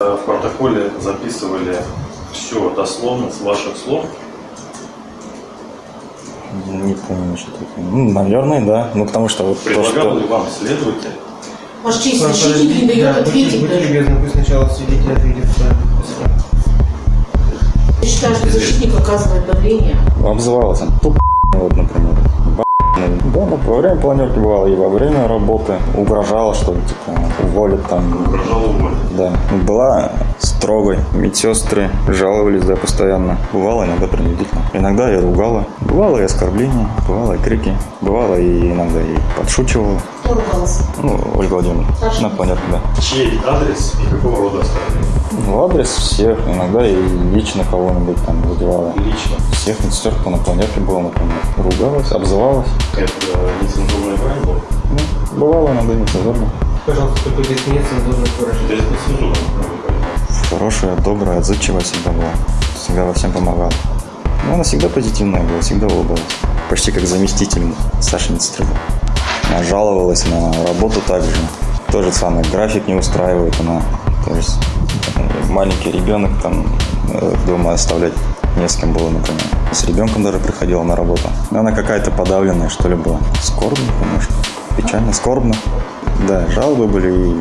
Э, В протоколе записывали все дословно с ваших слов. Не помню, что такое. Ну, наверное, да. Ну, потому что вот то, Предлагал что... ли вам следователь Ваш честь, защитник не дает да, будьте- ответить Будьте даже. любезны, пусть сначала свидетель ответит. Я считаю, что защитник оказывает давление. Обзывалась он. Туп, Да, ну, во время планерки бывало, и во время работы угрожала, что типа, уволят там. угрожал уволить? Да. Была строгой. Медсестры жаловались, да, постоянно. Бывало иногда принудительно. Иногда я ругала. Бывало и оскорбления, бывало и крики. Бывало и иногда и подшучивала. Кто ругался? Ну, Ольга Владимировна. Саша. На планерке, да. Чей адрес и какого рода оскорбления? В адрес всех, иногда и лично кого-нибудь там задевала. Лично. Всех медсестер, кто на планерке был, например. Ругалась, обзывалась. Это нецензурная брань была? Ну, бывало иногда нецензурно. Пожалуйста, только без нецензурных выражений. Без нецензурной брани. Хорошая, добрая, отзывчивая всегда была. Всегда во всем помогала. Но она всегда позитивная была, всегда улыбалась. Почти как заместитель Саши медсестры. Она жаловалась на работу также. То же самое, график не устраивает она. То есть э, маленький ребенок там э, дома оставлять не с кем было, например. С ребенком даже приходила на работу. Но она какая-то подавленная, что ли, была. Скорбно, конечно. Печально, скорбно. Да, жалобы были и